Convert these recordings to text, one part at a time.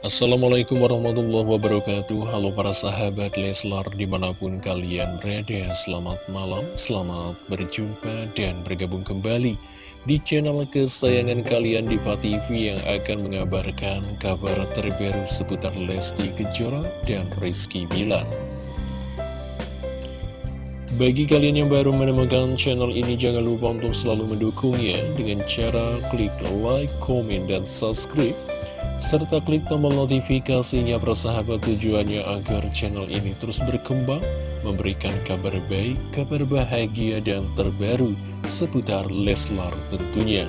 Assalamualaikum warahmatullahi wabarakatuh. Halo para sahabat Leslar di mana pun kalian berada Selamat malam, selamat berjumpa dan bergabung kembali Di channel kesayangan kalian Diva TV yang akan mengabarkan kabar terbaru seputar Lesti Kejora dan Rizky Bilar. Bagi kalian yang baru menemukan channel ini, jangan lupa untuk selalu mendukungnya. Dengan cara klik like, komen, dan subscribe serta klik tombol notifikasinya persahabat tujuannya agar channel ini terus berkembang, memberikan kabar baik, kabar bahagia dan terbaru seputar Leslar tentunya.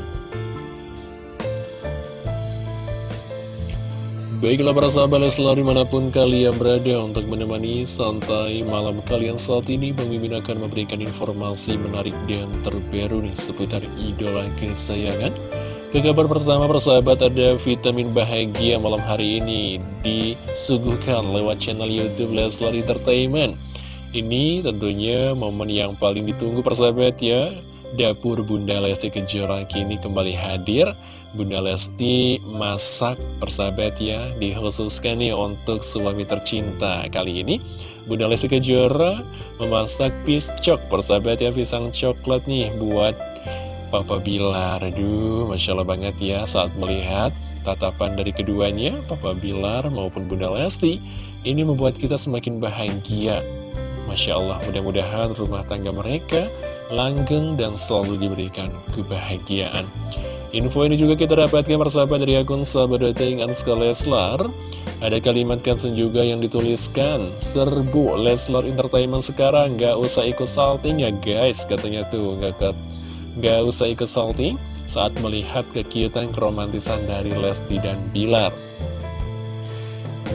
Baiklah para sahabat Leslar di mana pun kalian berada untuk menemani santai malam kalian saat ini Pemimpin akan memberikan informasi menarik dan terbaru nih seputar idola kesayangan ke kabar pertama persahabat ada vitamin bahagia malam hari ini disuguhkan lewat channel Youtube Leslar Entertainment. Ini tentunya momen yang paling ditunggu persahabat ya. Dapur Bunda Lesti Kejora kini kembali hadir. Bunda Lesti masak persahabat ya Dikhususkan nih untuk suami tercinta. Kali ini Bunda Lesti Kejora memasak piscok persahabat ya Pisang coklat nih buat Papa Bilar. Aduh, Masya Allah banget ya saat melihat tatapan dari keduanya Papa Bilar maupun Bunda Lesti. Ini membuat kita semakin bahagia. Masya Allah, mudah-mudahan rumah tangga mereka langgeng dan selalu diberikan kebahagiaan. Info ini juga kita dapatkan persahabat dari akun sahabat.ing Anska Leslar. Ada kalimat caption juga yang dituliskan Serbu Leslar Entertainment sekarang Gak usah ikut salting ya guys Katanya tuh gak, Gak usah ikut salting saat melihat kekiutan keromantisan dari Lesti dan Bilar.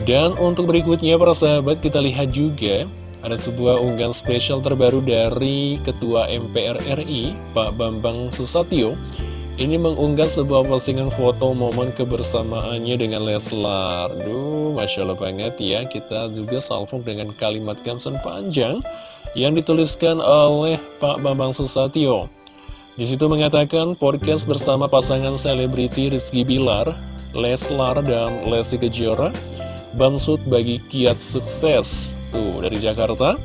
Dan untuk berikutnya para sahabat kita lihat juga ada sebuah unggahan spesial terbaru dari Ketua MPR RI Pak Bambang Susatyo. Ini mengunggah sebuah postingan foto momen kebersamaannya dengan Leslar. Duh, Masya Allah banget ya. Kita juga salvok dengan kalimat caption panjang Yang dituliskan oleh Pak Bambang Susatyo di situ mengatakan podcast bersama pasangan selebriti Rizky Bilar, Leslar, dan Lesti Kejora Bamsud bagi kiat sukses. Tuh, dari Jakarta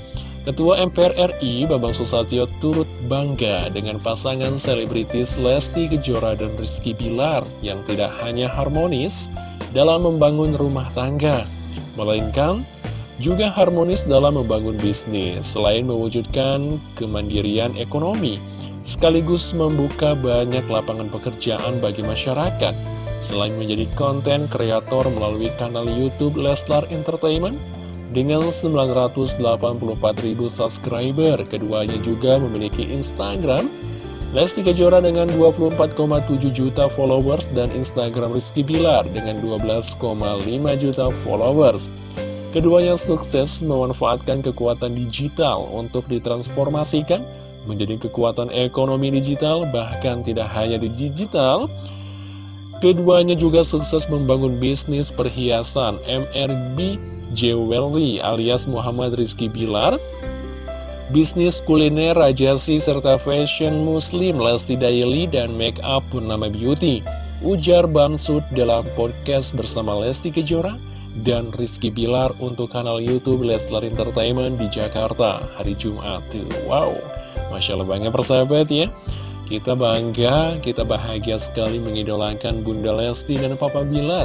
Ketua MPR RI Bambang Susatyo turut bangga dengan pasangan selebritis Lesti Kejora dan Rizky Bilar yang tidak hanya harmonis dalam membangun rumah tangga, melainkan juga harmonis dalam membangun bisnis. Selain mewujudkan kemandirian ekonomi sekaligus membuka banyak lapangan pekerjaan bagi masyarakat. Selain menjadi konten kreator melalui kanal Youtube Leslar Entertainment, dengan 984.000 subscriber, keduanya juga memiliki Instagram, Lesti Kejora dengan 24,7 juta followers dan Instagram Rizky Bilar dengan 12,5 juta followers. Keduanya sukses memanfaatkan kekuatan digital untuk ditransformasikan menjadi kekuatan ekonomi digital, bahkan tidak hanya di digital, keduanya juga sukses membangun bisnis perhiasan MRB Jewelry alias Muhammad Rizky Bilar, bisnis kuliner rajasi serta fashion muslim Lesti Daily dan make up pun nama beauty. Ujar Bamsud dalam podcast bersama Lesti Kejora dan Rizky Bilar untuk kanal Youtube Leslar Entertainment di Jakarta hari Jumat. Wow, Masya Allah banget persahabat ya. Kita bangga, kita bahagia sekali mengidolakan Bunda Lesti dan Papa Bilar.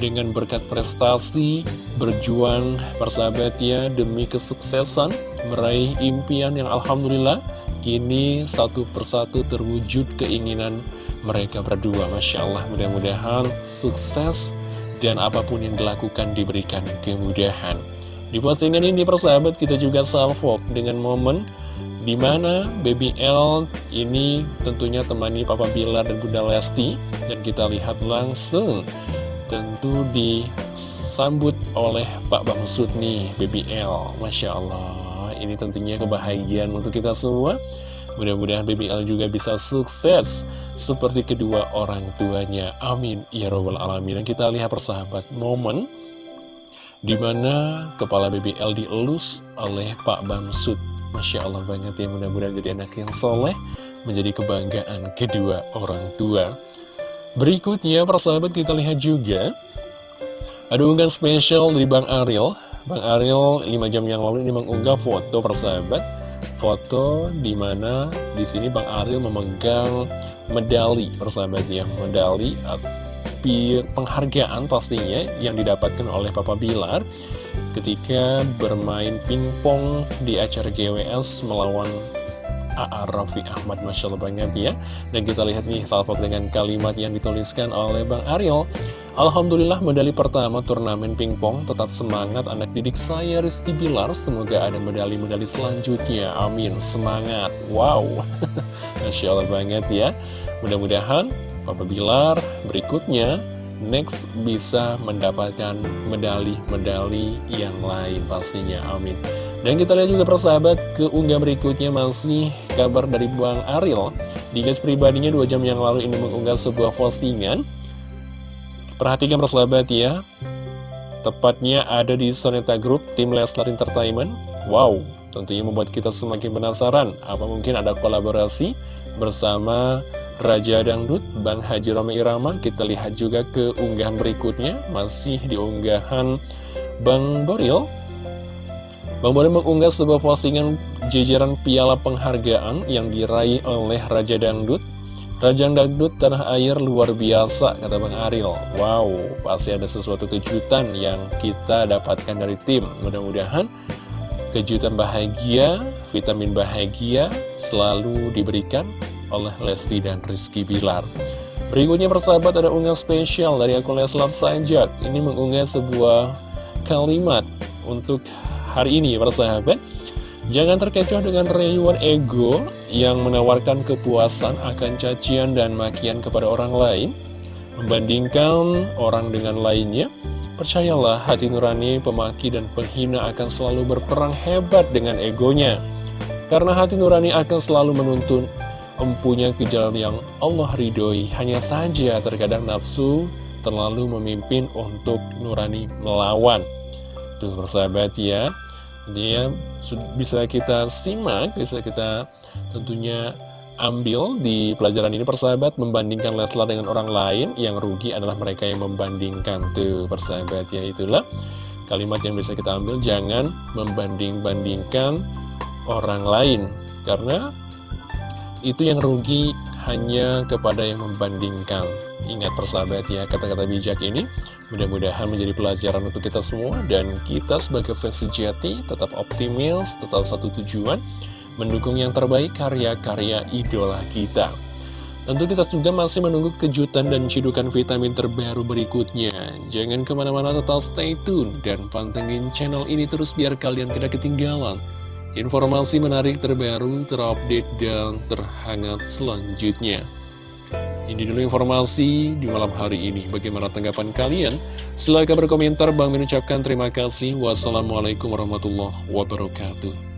Dengan berkat prestasi, berjuang persahabat ya Demi kesuksesan, meraih impian yang Alhamdulillah Kini satu persatu terwujud keinginan mereka berdua. Masya Allah mudah-mudahan sukses dan apa pun yang dilakukan diberikan kemudahan. Di postingan ini persahabat kita juga salvok dengan momen di mana Baby L ini tentunya temani Papa Bilar dan Bunda Lesti. Dan kita lihat langsung tentu disambut oleh Pak Bamsud nih Baby L Masya Allah ini tentunya kebahagiaan untuk kita semua. Mudah-mudahan Baby L juga bisa sukses seperti kedua orang tuanya. Amin. Ya robbal alamin. Dan kita lihat persahabat momen di mana kepala BBL dielus oleh Pak Bamsud Masya Allah banget ya mudah-mudahan jadi anak yang soleh Menjadi kebanggaan kedua orang tua. Berikutnya persahabat kita lihat juga Ada unggahan spesial dari Bang Ariel. Bang Ariel 5 jam yang lalu ini mengunggah foto persahabat. Foto di mana di sini Bang Ariel memegang medali persahabat ya Medali penghargaan pastinya yang didapatkan oleh Papa Bilar ketika bermain pingpong di acara GWS melawan A.A. Raffi Ahmad Masya Allah banget ya. Dan kita lihat nih salvo dengan kalimat yang dituliskan oleh Bang Ariel. Alhamdulillah medali pertama turnamen pingpong. Tetap semangat anak didik saya Rizky Bilar. Semoga ada medali-medali selanjutnya. Amin. Semangat. Wow. Masya Allah banget ya. Mudah-mudahan Papa Bilar berikutnya next bisa mendapatkan medali-medali yang lain pastinya, amin. Dan kita lihat juga persahabat ke unggah berikutnya masih kabar dari Bang Ariel. Di guys pribadinya dua jam yang lalu ini mengunggah sebuah postingan. Perhatikan persahabat ya. Tepatnya ada di Soneta Group tim Leslar Entertainment. Wow, tentunya membuat kita semakin penasaran. Apa mungkin ada kolaborasi bersama Raja Dangdut, Bang Haji Roma Irama Kita lihat juga ke unggahan berikutnya. Masih di unggahan Bang Boril. Bang Boril mengunggah sebuah postingan jajaran piala penghargaan yang diraih oleh Raja Dangdut. Raja Dangdut tanah air luar biasa, kata Bang Aril. Wow, pasti ada sesuatu kejutan yang kita dapatkan dari tim. Mudah-mudahan kejutan bahagia, vitamin bahagia selalu diberikan oleh Lesti dan Rizky Bilar. Berikutnya persahabat ada unggah spesial dari akun Leslar Sanjak. Ini mengunggah sebuah kalimat untuk hari ini persahabat. Jangan terkecoh dengan rayuan ego yang menawarkan kepuasan akan cacian dan makian kepada orang lain. Membandingkan orang dengan lainnya, percayalah hati nurani, pemaki, dan penghina akan selalu berperang hebat dengan egonya. Karena hati nurani akan selalu menuntun empunya ke jalan yang Allah ridhoi. Hanya saja terkadang nafsu terlalu memimpin untuk nurani melawan. Tuh persahabat ya. Ini ya bisa kita simak, bisa kita tentunya ambil di pelajaran ini persahabat membandingkan Leslar dengan orang lain yang rugi adalah mereka yang membandingkan tuh persahabat ya itulah kalimat yang bisa kita ambil jangan membanding-bandingkan orang lain karena itu yang rugi hanya kepada yang membandingkan. Ingat persahabat ya, kata-kata bijak ini mudah-mudahan menjadi pelajaran untuk kita semua dan kita sebagai fans sejati tetap optimis, tetap satu tujuan, mendukung yang terbaik karya-karya idola kita. Tentu kita juga masih menunggu kejutan dan cidukan vitamin terbaru berikutnya. Jangan ke mana-mana tetap stay tune dan pantengin channel ini terus biar kalian tidak ketinggalan Informasi menarik terbaru, terupdate, dan terhangat selanjutnya. Ini dulu informasi di malam hari ini. Bagaimana tanggapan kalian? Silahkan berkomentar. Bang mengucapkan terima kasih. Wassalamualaikum warahmatullahi wabarakatuh.